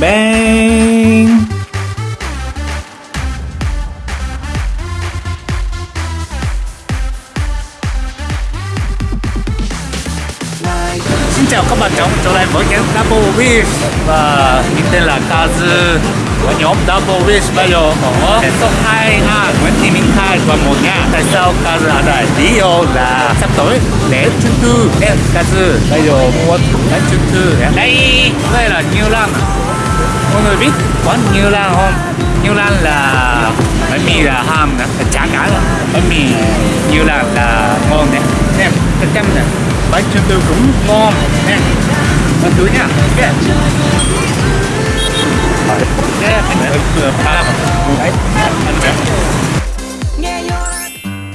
Bang. Xin chào các bạn trong trở lại với nhóm Double Wish. Và mình tên là Kazu. Và nhóm Double Wish bây giờ ở số 2 ha Nguyễn Thị Minh Khai và một nha Tại sao Kazu ở đây? Lý do là sắp tới lễ trung thu Nên Kazu bây giờ muốn lễ trung thu Đây, đây là Như Lan Mọi người biết quán Như Lan không? Như Lan là bánh mì là ham nè, là chả cả nữa Bánh mì Như Lan là ngon nè. Nè, cái chăm nè. Bánh trung thu cũng ngon nè. Ăn thử nha. Ok.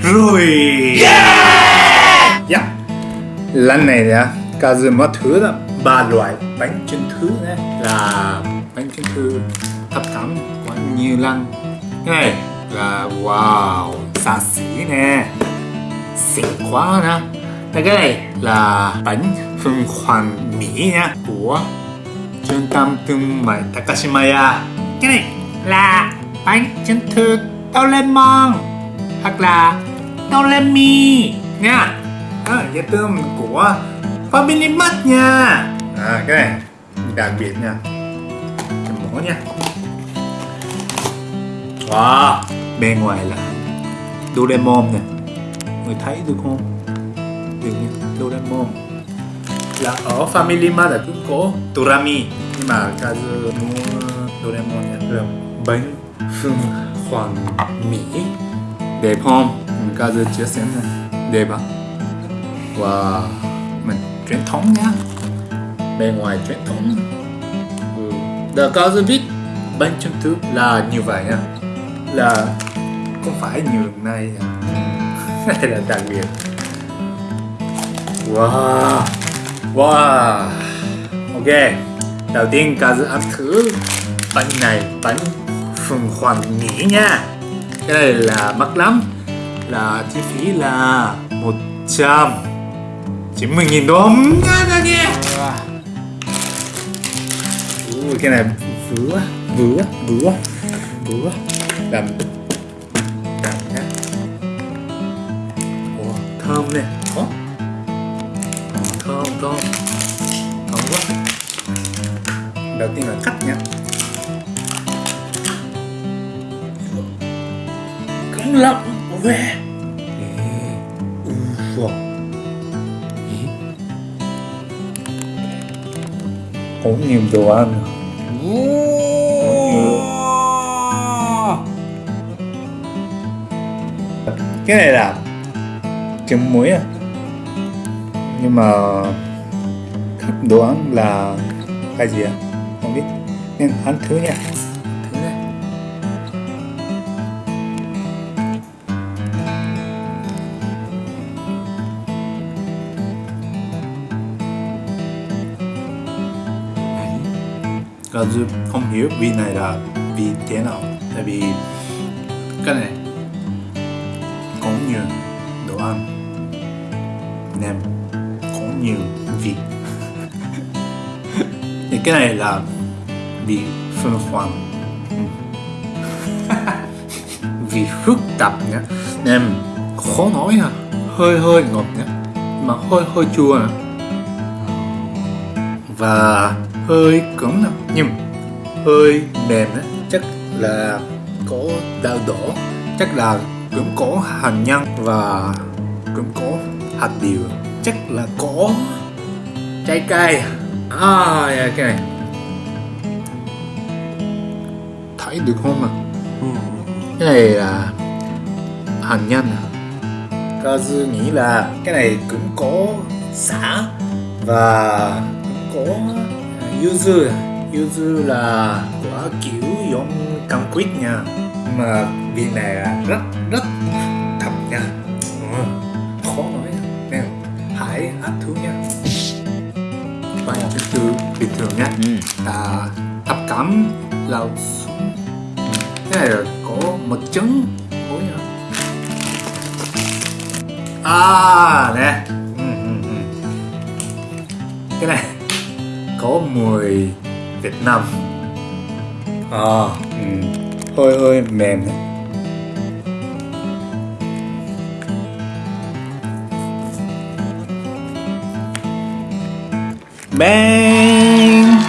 Rồi. Yeah. yeah. lần này nha Kazu mất thứ là ba loại bánh trung thu này là bánh trung thu thập cẩm của nhiều lần cái này là wow xa xỉ nè. Xịn quá nè. Cái này là bánh phương hoàng Mỹ nha của trung tâm thương mại Takashimaya cái này là bánh trung thu Doraemon hoặc là Doremi nha. À, gia tương của Family Mart nha. À, cái này đặc biệt nha mỏ nha. Wow bên ngoài là Doraemon nè. Người thấy được không? Được nha Doraemon. Là ở Family Mart là cũng có Dorami nhưng mà Kazu mua Doraemon nha. Là bánh phương hoàng Mỹ. Đẹp không? Kazu chia sẻ này đẹp à? Wow. Mình truyền thống nhá bên ngoài truyền thống. ừ. The Kazu biết bánh trung thu là như vậy nha là không phải như này à. đây là đặc biệt. Wow. Wow. Ok. Đầu tiên Kazu ăn thứ bánh này, Bánh phùng hoàng Mỹ nha. Cái này là mắc lắm. Là chi phí là 100 90.000 đồng nha nha nha Ui, Cái này vừa vừa vừa vừa Làm Làm nhá. Ủa, thơm nè. Ủa? thơm thơm. Thơm quá. Đầu tiên là cắt nhá. Cứng lắm. Về. Cũng nhiều đồ ăn cái này là trứng muối à? Nhưng mà các đoán là cái gì à? Không biết. Nên ăn thứ nha. Thử nha. Kazu không hiểu vị này là vị thế nào? Tại vì cái này nhiều đồ ăn. Nem có nhiều vị thì cái này là vị phân hoàng vị phức tạp nhé nem khó nói à hơi hơi ngọt nhé mà hơi hơi chua à. và hơi cứng nè. Nhưng hơi mềm á, chắc là có đau đỏ chắc là cũng có hành nhân và cũng có hạt điều. Chắc là có. Trái cây. À yeah, cái này. Thấy được không ạ? Ừ. Cái này là hành nhân à? Kazu nghĩ là cái này cũng có xả và cũng có à, yuzu yuzu à? là quả kiểu giống cam quýt nha. Mà vị này là rất bài thứ tư bình thường nha Ừ. là thập xuống cái này là có một trứng ối hả à nè ừ, ừ, ừ. cái này có mùi Việt Nam à, ừ. hơi hơi mềm đấy bang.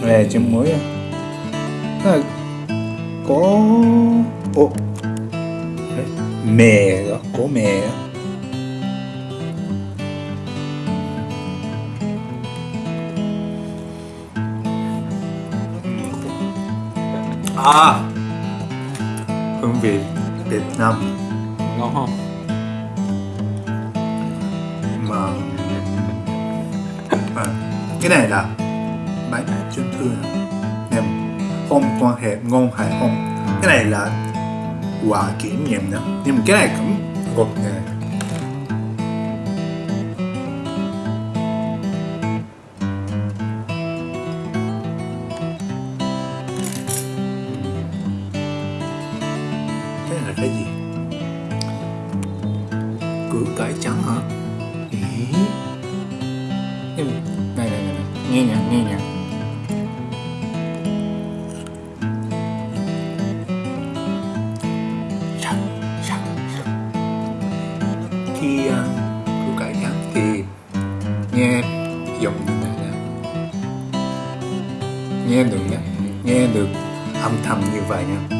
Về chấm muối à. Là có ô mè đó có mè đó à. Hương vị Việt Nam. Cái này là bánh chấn thương em không quan hệ ngon hay không cái này là quà kỷ niệm nữa nhưng mà cái này cũng gột nè cái này là cái gì? Củ cải trắng hả? Ý. Nhưng này này này này. nghe nhạc. Nghe nhạc khi à, ăn củ cải trắng thì nghe giọng như này nè nghe được nhé nghe được âm thầm như vậy nha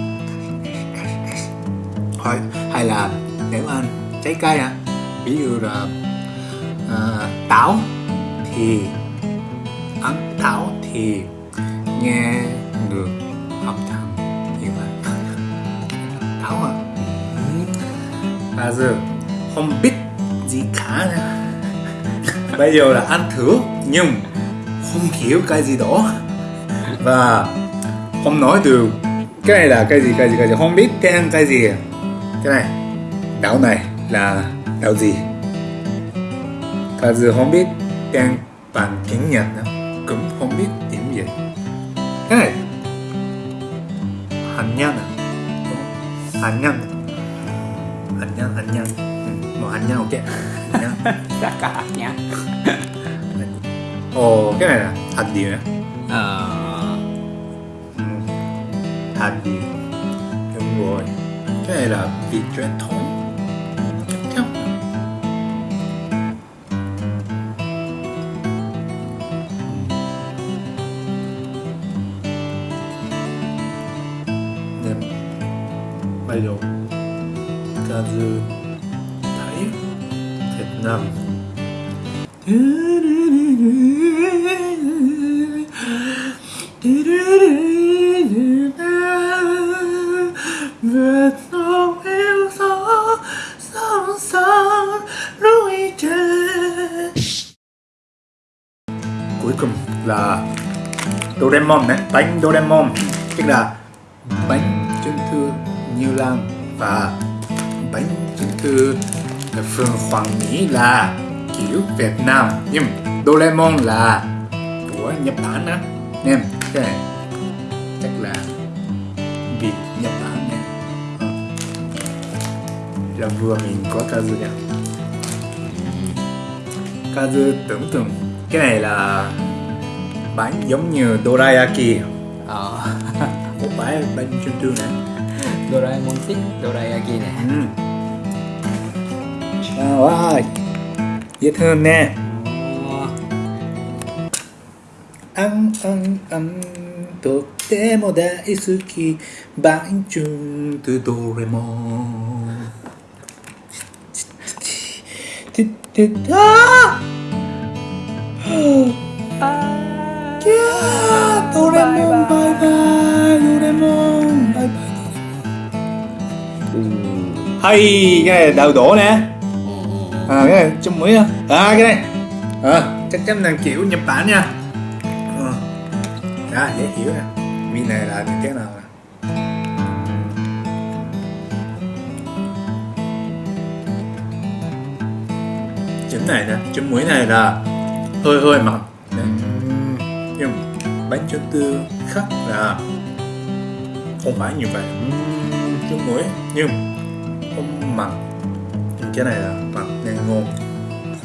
thôi hay là nếu ăn trái cây à ví dụ là à, táo thì thảo thì nghe được âm thanh như vậy thảo à? Ừ. À giờ không biết gì cả bây giờ là ăn thử, nhưng không hiểu cái gì đó. Và không nói được, cái này là cái gì cái gì cái gì? Không biết tên cái gì à? cái này, đảo này là đảo gì? Kazu không biết tên bằng tiếng Nhật nữa cũng không biết tiếng Việt cái này. Hạnh nhân à? Hạnh nhân. Hạnh nhân hạnh nhân. Ừ, một hạnh nhân ok. Hạnh nhân. Tất cả hạt nhá ồ cái này là hạt gì nữa ờ. Ừ. gì đúng rồi. Cái này là vị truyền thống Kazu thấy Việt Nam Việt Nam yêu sóng núi trên cuối cùng là Doraemon đấy bánh Doraemon. Tức là bánh trưng thư Như Lan và thư Phương Hoàng nghĩ là kiểu Việt Nam. Nhưng Doraemon là của Nhật Bản á. Nên cái này chắc là Việt Nhật Bản nè Ờ. là vừa mình có Kazu nè Kazu tưởng tượng cái này là bánh giống như dorayaki. Ờ. Một bãi bánh trưng thư nè Doraemon thích Dorayaki nè ừ. Chào ơi Dễ thương nè Ăn ăn ăn とっても大好きバンチュンとどれもててたああキャードレモンバイバイドレモンバイバイ hay cái này đào đổ nè à cái này chấm muối à à cái này. À, chắc chắn là kiểu Nhật Bản nha. À, dễ hiểu nè. Vị này là như thế nào nè? Này nè chấm muối này là hơi hơi mặn. Nhưng bánh chấm tư khác là không phải như vậy. Chấm muối nhưng không mặn. Nhưng cái này là mặn ngô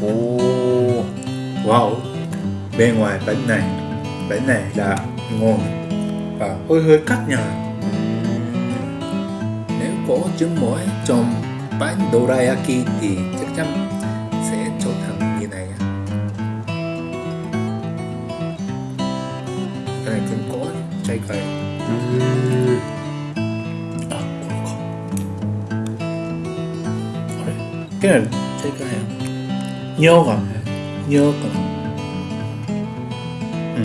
Ồ, oh, wow bên ngoài bánh này bánh này là ngon và hơi hơi cắt nhờ nếu có trứng muối trong bánh dorayaki thì chắc chắn sẽ trở thành như này cái này cũng có trái cây. À cái này 似合尿がね。似合うかなうん。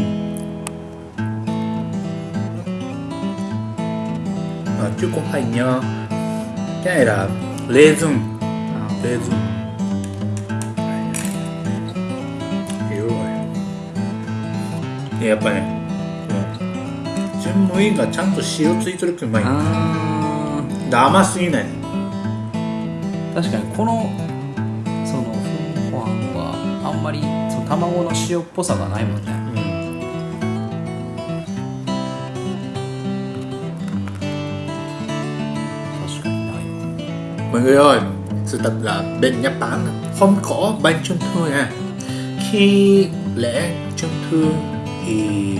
あ結構はい尿キャイラレーズン。あレーズン。やっぱね純無印がちゃんと塩ついてるってうまい。あ甘すぎない。確かにこのまりその卵の塩っぽさがないもんねうん確かにない Mọi người ơi, sự thật là bên Nhật Bản không có bánh trung thu nha. Khi lễ trung thu thì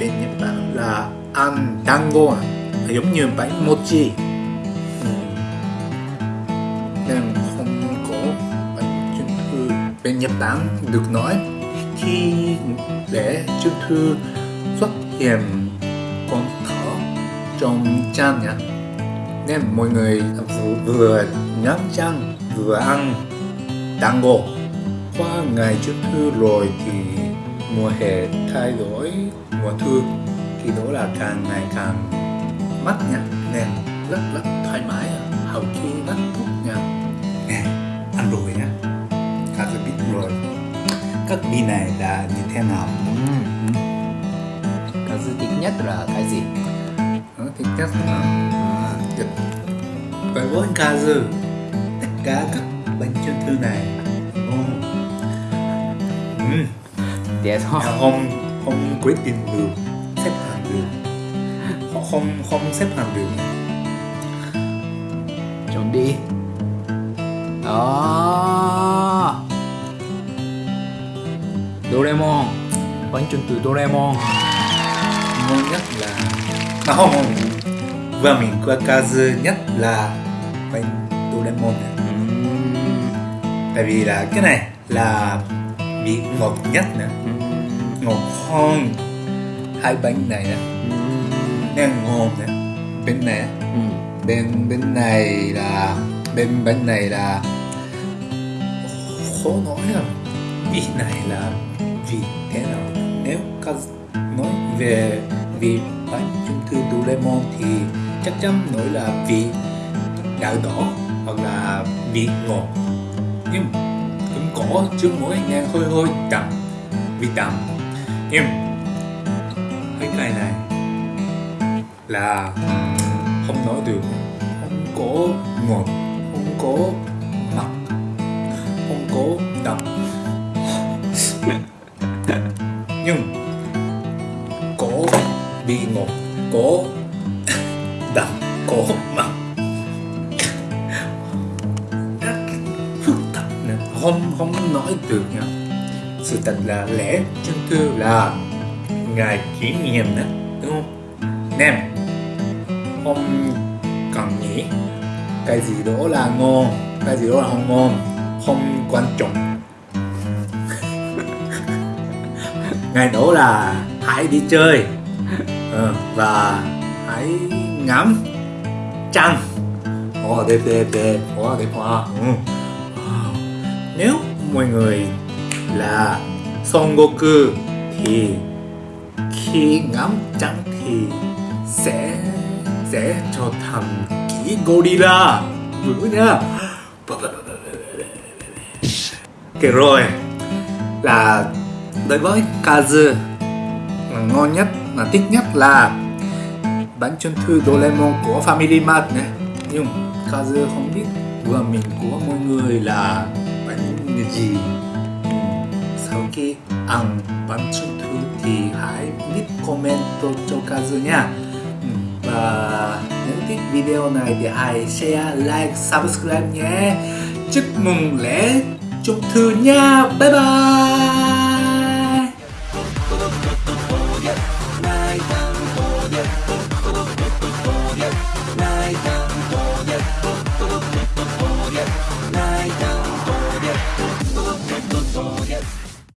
bên Nhật Bản là ăn dango à, giống như bánh mochi. Ừ. Nên Nhật Bản được nói khi để trung thư xuất hiện con thỏ trong chan nhạc nên mọi người vừa, nhắm răng vừa ăn tango. Qua ngày trước thư rồi thì mùa hè thay đổi mùa thu thì đó là càng ngày càng mát nha nên rất rất thoải mái. Vị này là như thế nào Ừ. Cái gì thích nhất là cái gì? Đó, thì chắc là. Với với Kazu Tất cả các bánh trung thu này ừ. Để thôi. Họ không không quyết định được xếp hàng được không không xếp hàng được Chuẩn đi. À. Doraemon. Bánh trưng từ Doraemon. ngon nhất là à, không không. Và mình qua Kazu nhất là bánh Doraemon này. Tại vì là cái này là vị ngọt nhất nè. Ngọt hơn hai bánh này nè. Nên ngon nè. Bên này bên bên này là bên bên này là khó nói là vị này là vị thế nào? Nếu các nói về vị bánh trung thu Doraemon thì chắc chắn nói là vị đào đỏ hoặc là vị ngọt. Nhưng cũng có chứ mỗi nghe hơi hơi đậm vị đậm. Nhưng cái cây này là không nói được. Không có ngọt, không có mặn, không có đậm nhưng có bị ngọt có đậm có mặn rất phức tạp nè. Không không nói được nha. Sự thật là lẽ chân thưa là ngài kỷ niệm đó, đúng không? Nem, không cần nghĩ. Cái gì đó là ngon, cái gì đó là không ngon, không quan trọng. Ngày đó là hãy đi chơi. Ờ, và hãy ngắm trăng. Ồ, đẹp đẹp đẹp. Ồ, đẹp quá. Ừ. Ờ, nếu mọi người là Son Goku thì khi ngắm trăng thì sẽ sẽ trở thành kỹ gorilla vừa nha Kể rồi là đối với Kazu ngon nhất mà thích nhất là bánh trung thu Doraemon của Family Mart này. Nhưng Kazu không biết vừa mình của mọi người là bánh gì? Sau khi ăn bánh trung thu thì hãy viết comment cho Kazu nha. Ừ, và nếu thích video này thì hãy share, like, subscribe nhé. Chúc mừng lễ trung thu nha. Bye bye!